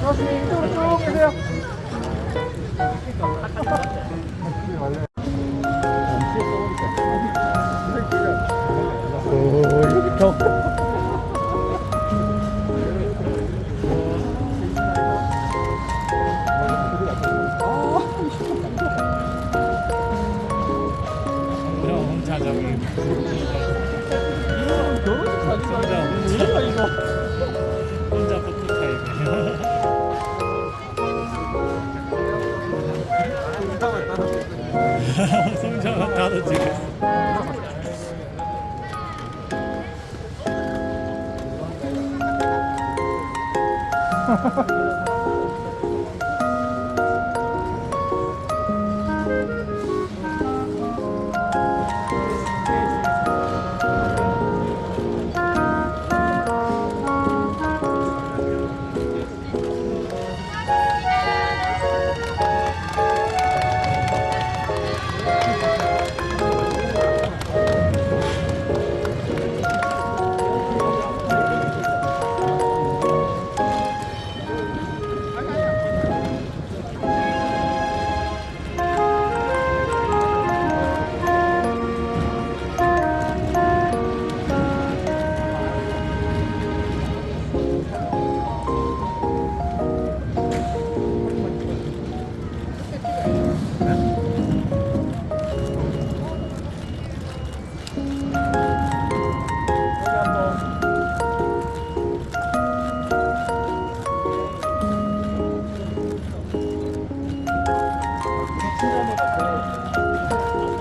교수 혼식 사진 혼자 이거? 혼자 포토타임 성장은 나도 찍었어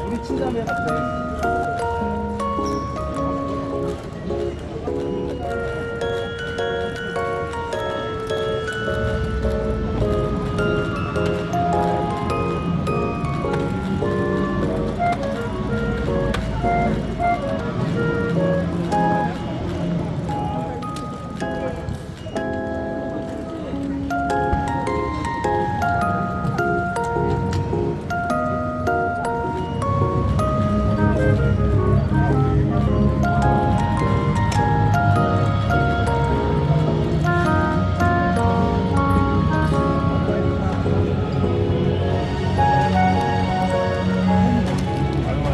우리 친자매 같아.